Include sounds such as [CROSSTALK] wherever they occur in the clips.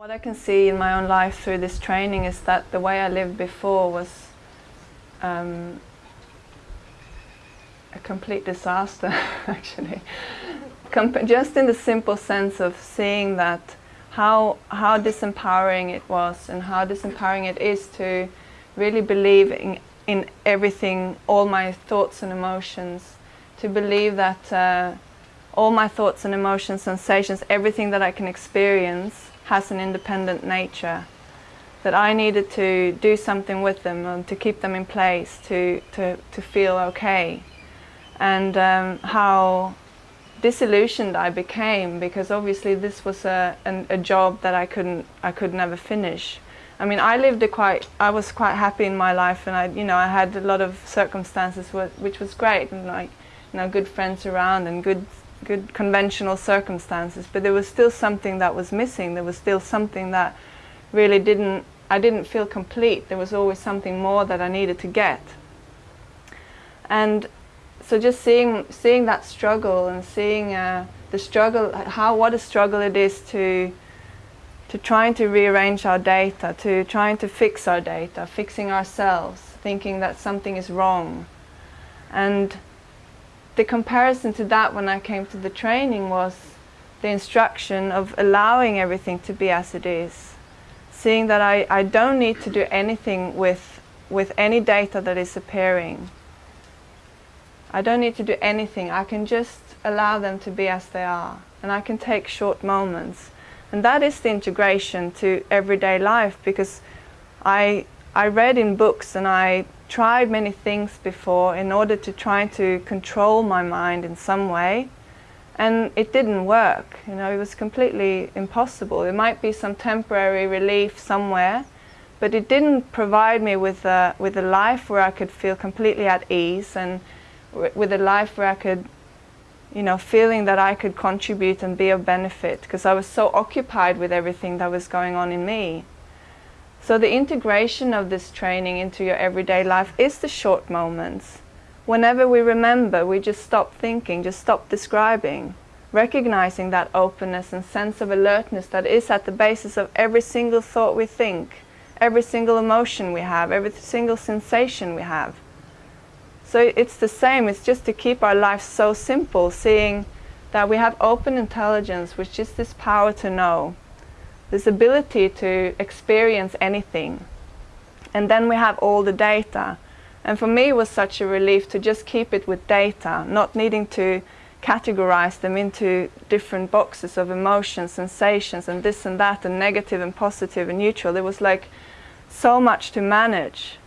What I can see in my own life through this training is that the way I lived before was um, a complete disaster, [LAUGHS] actually. Just in the simple sense of seeing that how, how disempowering it was and how disempowering it is to really believe in, in everything, all my thoughts and emotions, to believe that uh, all my thoughts and emotions, sensations, everything that I can experience has an independent nature that I needed to do something with them and to keep them in place to, to, to feel okay and um, how disillusioned I became because obviously this was a, an, a job that I couldn't I could never finish. I mean I lived a quite I was quite happy in my life and I you know I had a lot of circumstances which was great and like you know good friends around and good good conventional circumstances, but there was still something that was missing. There was still something that really didn't, I didn't feel complete. There was always something more that I needed to get. And so just seeing, seeing that struggle and seeing uh, the struggle, how, what a struggle it is to, to trying to rearrange our data, to trying to fix our data, fixing ourselves, thinking that something is wrong. And the comparison to that when I came to the training was the instruction of allowing everything to be as it is. Seeing that I, I don't need to do anything with, with any data that is appearing. I don't need to do anything. I can just allow them to be as they are. And I can take short moments. And that is the integration to everyday life because I, I read in books and I tried many things before in order to try to control my mind in some way and it didn't work. You know it was completely impossible. There might be some temporary relief somewhere but it didn't provide me with a with a life where I could feel completely at ease and with a life where I could you know feeling that I could contribute and be of benefit because I was so occupied with everything that was going on in me so the integration of this training into your everyday life is the short moments. Whenever we remember, we just stop thinking, just stop describing, recognizing that openness and sense of alertness that is at the basis of every single thought we think, every single emotion we have, every single sensation we have. So it's the same, it's just to keep our life so simple, seeing that we have open intelligence, which is this power to know, this ability to experience anything. And then we have all the data. And for me it was such a relief to just keep it with data, not needing to categorize them into different boxes of emotions, sensations and this and that and negative and positive and neutral. There was like so much to manage.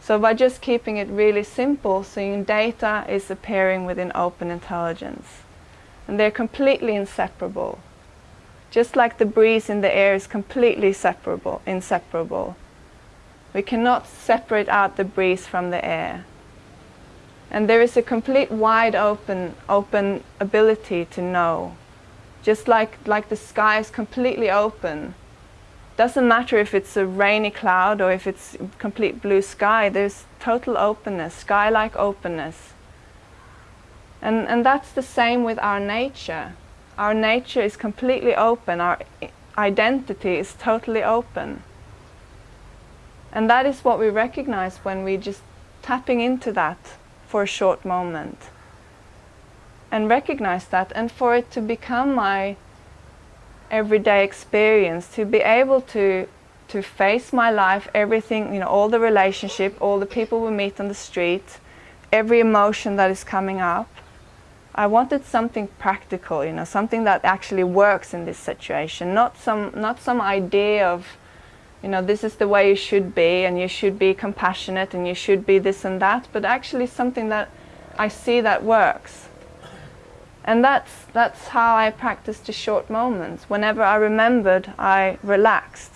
So by just keeping it really simple, seeing data is appearing within open intelligence. And they're completely inseparable. Just like the breeze in the air is completely separable, inseparable. We cannot separate out the breeze from the air. And there is a complete wide open, open ability to know. Just like, like the sky is completely open. Doesn't matter if it's a rainy cloud or if it's complete blue sky, there's total openness, sky-like openness. And, and that's the same with our nature. Our nature is completely open, our identity is totally open. And that is what we recognize when we just tapping into that for a short moment. And recognize that and for it to become my everyday experience, to be able to to face my life, everything, you know, all the relationship, all the people we meet on the street, every emotion that is coming up, I wanted something practical, you know, something that actually works in this situation, not some, not some idea of, you know, this is the way you should be and you should be compassionate and you should be this and that, but actually something that I see that works. And that's, that's how I practiced the short moments. Whenever I remembered, I relaxed.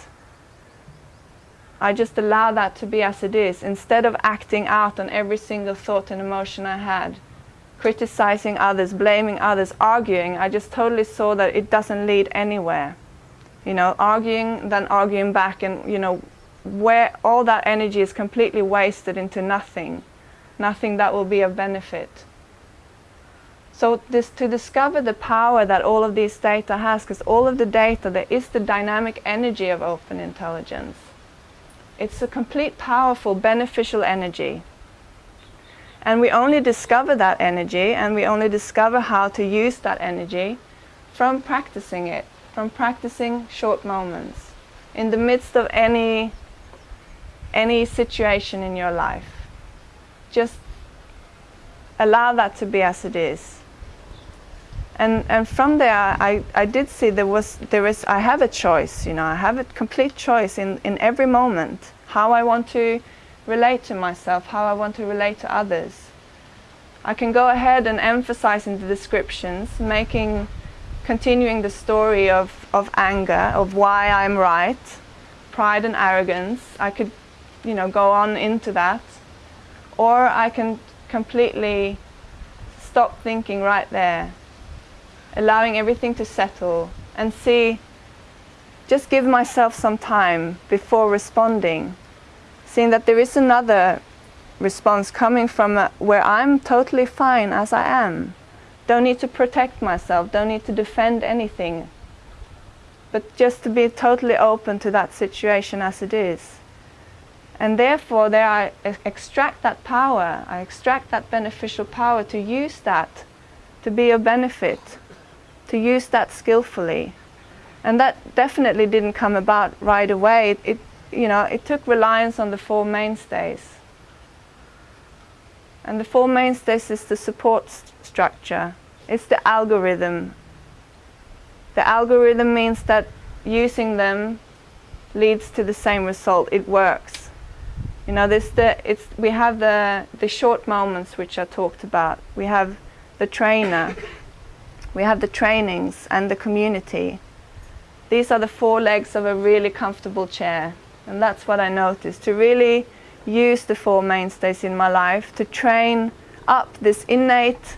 I just allow that to be as it is, instead of acting out on every single thought and emotion I had criticizing others, blaming others, arguing, I just totally saw that it doesn't lead anywhere. You know, arguing, then arguing back and, you know, where all that energy is completely wasted into nothing, nothing that will be of benefit. So this to discover the power that all of these data has, because all of the data, there is the dynamic energy of open intelligence. It's a complete powerful, beneficial energy. And we only discover that energy and we only discover how to use that energy from practicing it, from practicing short moments in the midst of any any situation in your life. Just allow that to be as it is and and from there I, I did see there was there is I have a choice you know I have a complete choice in in every moment how I want to relate to myself how I want to relate to others. I can go ahead and emphasize in the descriptions making continuing the story of of anger of why I'm right pride and arrogance. I could you know go on into that. Or I can completely stop thinking right there allowing everything to settle and see, just give myself some time before responding, seeing that there is another response coming from a, where I'm totally fine as I am. Don't need to protect myself, don't need to defend anything, but just to be totally open to that situation as it is. And therefore, there I extract that power, I extract that beneficial power to use that to be a benefit to use that skillfully. And that definitely didn't come about right away. It, you know, it took reliance on the four mainstays. And the four mainstays is the support st structure. It's the algorithm. The algorithm means that using them leads to the same result. It works. You know, this the it's we have the the short moments which I talked about. We have the trainer we have the trainings and the community. These are the four legs of a really comfortable chair. And that's what I noticed, to really use the four mainstays in my life, to train up this innate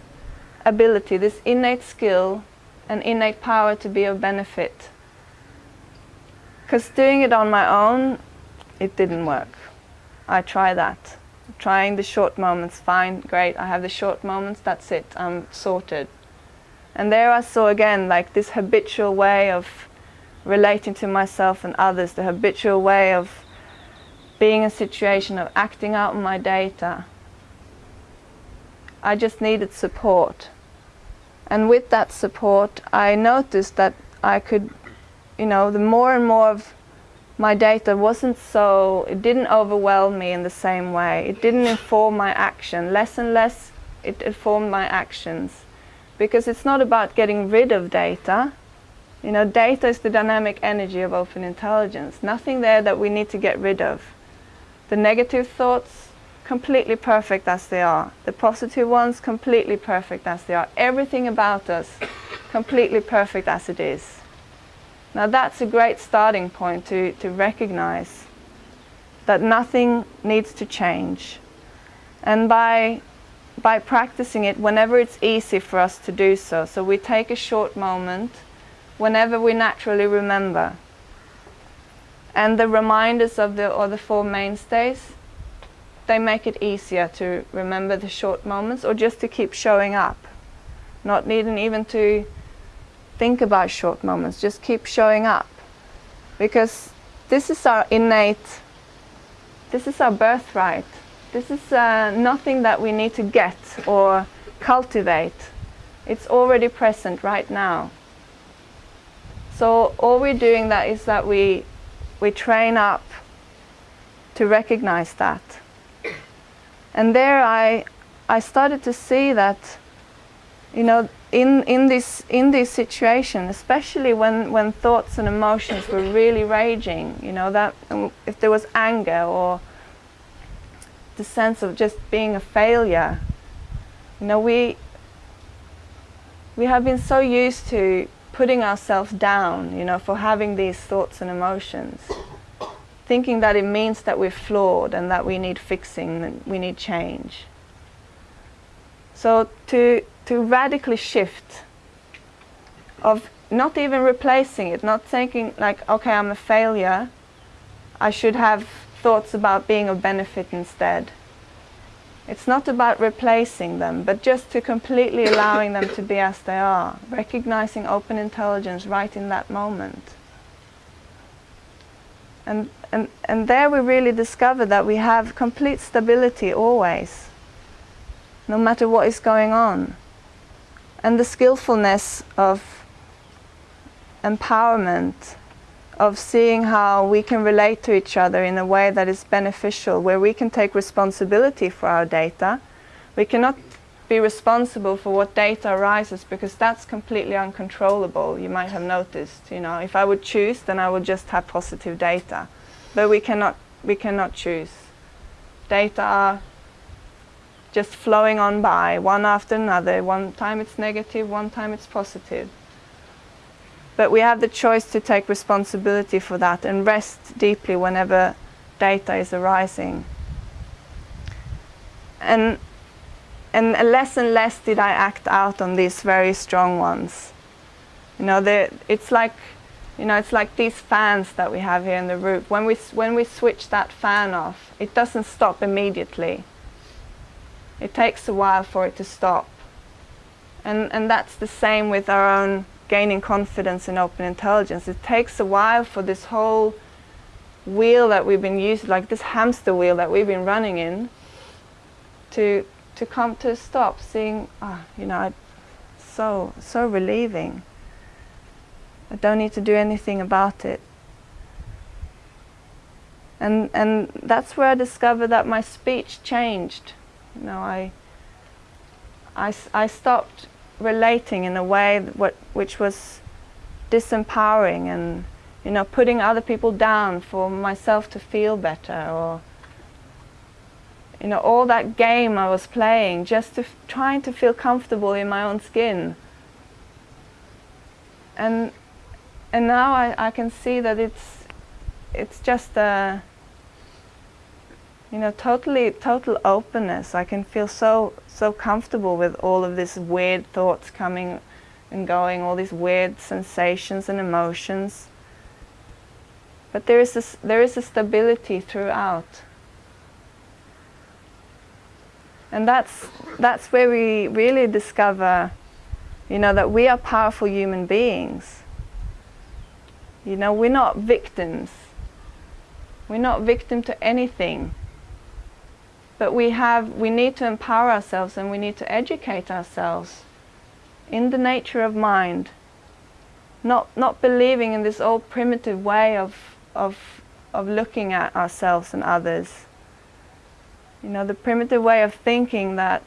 ability, this innate skill and innate power to be of benefit. Because doing it on my own, it didn't work. I try that. Trying the short moments, fine, great, I have the short moments, that's it, I'm sorted. And there I saw again like this habitual way of relating to myself and others, the habitual way of being in a situation of acting out my data. I just needed support. And with that support, I noticed that I could, you know, the more and more of my data wasn't so, it didn't overwhelm me in the same way. It didn't inform my action. Less and less it informed my actions because it's not about getting rid of data. You know, data is the dynamic energy of open intelligence. Nothing there that we need to get rid of. The negative thoughts, completely perfect as they are. The positive ones, completely perfect as they are. Everything about us, completely perfect as it is. Now that's a great starting point to, to recognize that nothing needs to change. And by by practicing it whenever it's easy for us to do so. So we take a short moment whenever we naturally remember. And the reminders of the or the four mainstays, they make it easier to remember the short moments or just to keep showing up. Not needing even to think about short moments, just keep showing up. Because this is our innate, this is our birthright. This is uh, nothing that we need to get or cultivate. It's already present right now. So all we're doing that is that we, we train up to recognize that. And there I, I started to see that, you know, in, in, this, in this situation, especially when, when thoughts and emotions were really raging, you know, that if there was anger or the sense of just being a failure. You know, we we have been so used to putting ourselves down, you know, for having these thoughts and emotions, thinking that it means that we're flawed and that we need fixing and we need change. So to to radically shift of not even replacing it, not thinking like, okay, I'm a failure, I should have thoughts about being of benefit instead. It's not about replacing them, but just to completely allowing them to be as they are, recognizing open intelligence right in that moment. And, and, and there we really discover that we have complete stability always, no matter what is going on. And the skillfulness of empowerment of seeing how we can relate to each other in a way that is beneficial, where we can take responsibility for our data. We cannot be responsible for what data arises because that's completely uncontrollable, you might have noticed. You know, if I would choose, then I would just have positive data. But we cannot, we cannot choose. Data are just flowing on by, one after another. One time it's negative, one time it's positive. But we have the choice to take responsibility for that and rest deeply whenever data is arising. And, and less and less did I act out on these very strong ones. You know, it's like, you know, it's like these fans that we have here in the roof. When we, when we switch that fan off, it doesn't stop immediately. It takes a while for it to stop. And, and that's the same with our own gaining confidence in open intelligence. It takes a while for this whole wheel that we've been using, like this hamster wheel that we've been running in, to to come to a stop. Seeing, ah, you know, so so relieving. I don't need to do anything about it. And and that's where I discovered that my speech changed. You know, I I, I stopped relating in a way what, which was disempowering and you know putting other people down for myself to feel better or you know all that game I was playing just to trying to feel comfortable in my own skin. And and now I, I can see that it's it's just a you know, totally, total openness. I can feel so, so comfortable with all of these weird thoughts coming and going, all these weird sensations and emotions. But there is a, there is a stability throughout. And that's, that's where we really discover, you know, that we are powerful human beings. You know, we're not victims. We're not victim to anything. But we have, we need to empower ourselves and we need to educate ourselves in the nature of mind. Not, not believing in this old primitive way of, of, of looking at ourselves and others. You know, the primitive way of thinking that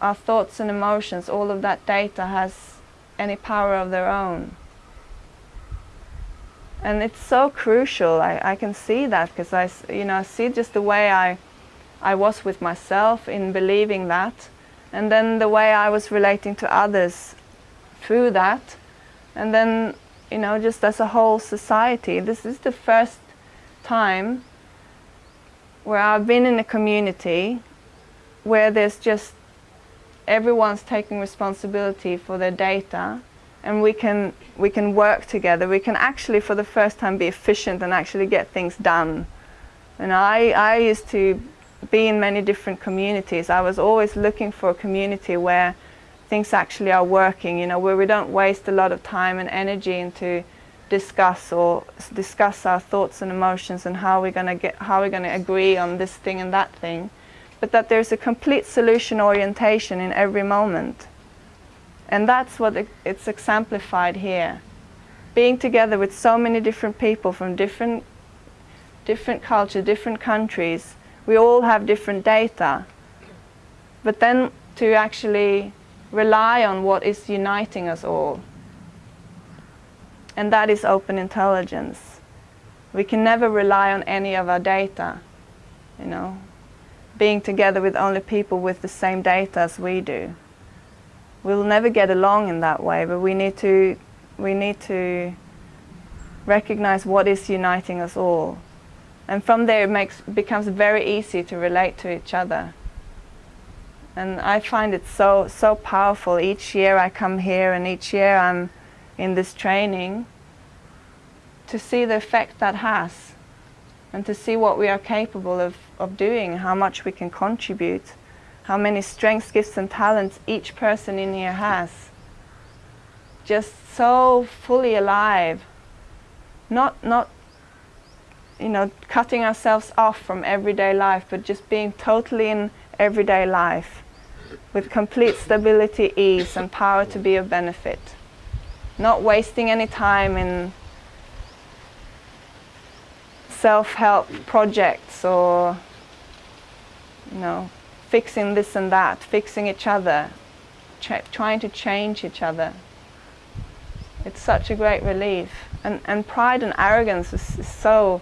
our thoughts and emotions, all of that data has any power of their own. And it's so crucial. I, I can see that because I, you know, see just the way I, I was with myself in believing that, and then the way I was relating to others through that, and then, you know, just as a whole society. This is the first time where I've been in a community where there's just everyone's taking responsibility for their data and we can we can work together. We can actually, for the first time, be efficient and actually get things done. And I I used to be in many different communities. I was always looking for a community where things actually are working. You know, where we don't waste a lot of time and energy into discuss or discuss our thoughts and emotions and how we're going to get how we're going to agree on this thing and that thing but that there's a complete solution orientation in every moment and that's what it's exemplified here. Being together with so many different people from different, different cultures, different countries, we all have different data. But then to actually rely on what is uniting us all. And that is open intelligence. We can never rely on any of our data, you know, being together with only people with the same data as we do we'll never get along in that way, but we need to, we need to recognize what is uniting us all. And from there it makes, becomes very easy to relate to each other. And I find it so, so powerful. Each year I come here and each year I'm in this training to see the effect that has. and to see what we are capable of, of doing, how much we can contribute, how many strengths, gifts and talents each person in here has. Just so fully alive, not, not you know, cutting ourselves off from everyday life, but just being totally in everyday life with complete stability, ease and power to be of benefit. Not wasting any time in self-help projects or you know fixing this and that, fixing each other, trying to change each other. It's such a great relief. And, and pride and arrogance is, is so,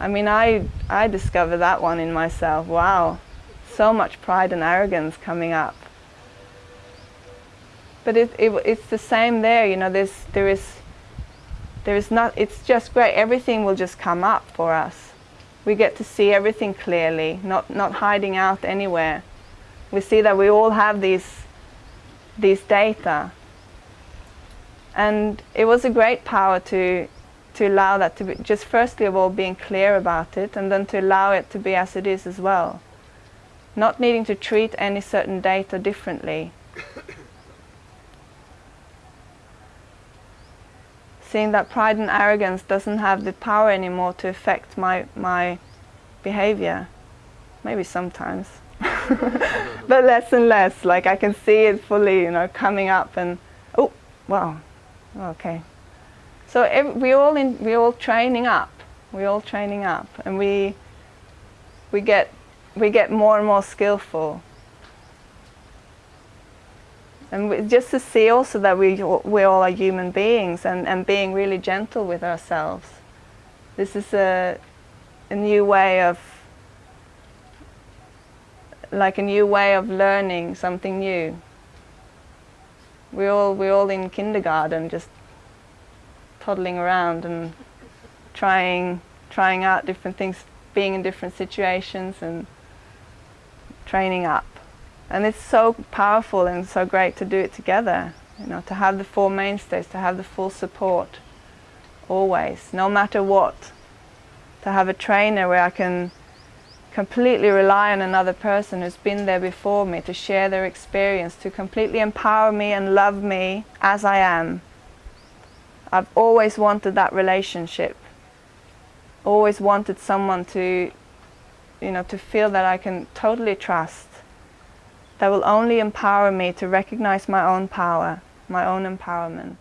I mean, I, I discovered that one in myself. Wow, so much pride and arrogance coming up. But it, it, it's the same there, you know, there's, there is there is not, it's just great. Everything will just come up for us. We get to see everything clearly, not, not hiding out anywhere. We see that we all have these, these data. And it was a great power to, to allow that to be, just firstly of all being clear about it and then to allow it to be as it is as well. Not needing to treat any certain data differently. Seeing that pride and arrogance doesn't have the power anymore to affect my, my behavior. Maybe sometimes. [LAUGHS] but less and less, like I can see it fully, you know, coming up and, oh, wow, okay. So every, we all in, we all training up, we're all training up, and we, we get, we get more and more skillful and just to see also that we, we all are human beings and, and being really gentle with ourselves. This is a, a new way of, like a new way of learning something new. We all, we're all in kindergarten just toddling around and trying, trying out different things, being in different situations and training up. And it's so powerful and so great to do it together, you know, to have the four mainstays, to have the full support, always, no matter what. To have a trainer where I can completely rely on another person who's been there before me to share their experience, to completely empower me and love me as I am. I've always wanted that relationship. Always wanted someone to, you know, to feel that I can totally trust that will only empower me to recognize my own power, my own empowerment.